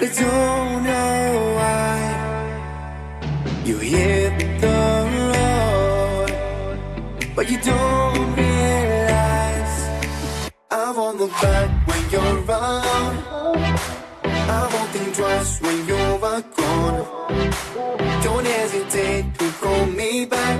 I don't know why you hit the road, but you don't realize I won't look back when you're around. I won't think twice when you're gone. Don't hesitate to call me back,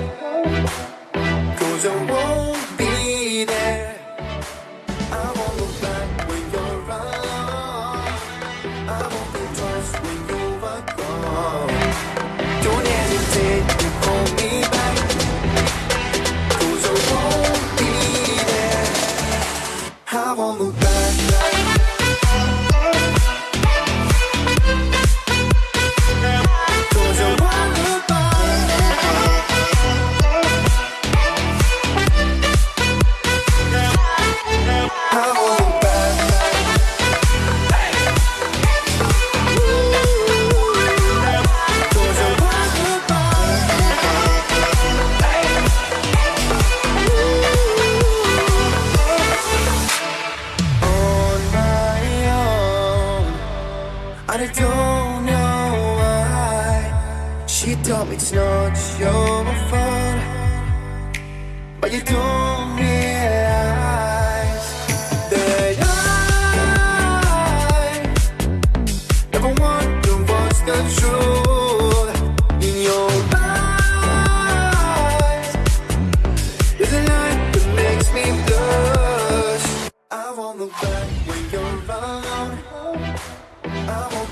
I won't I don't know why. She told me it's not your fault. But you don't realize That I Never wonder what's the truth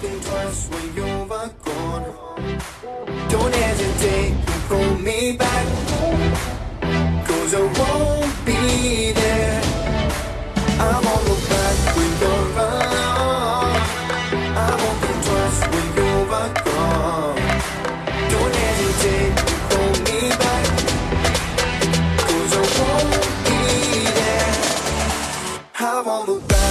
think twice when you were gone Don't hesitate to call me back. Cause I won't be there. I won't look back when you're around. I won't think twice when you were gone Don't hesitate to call me back. I won't be there. I won't look back.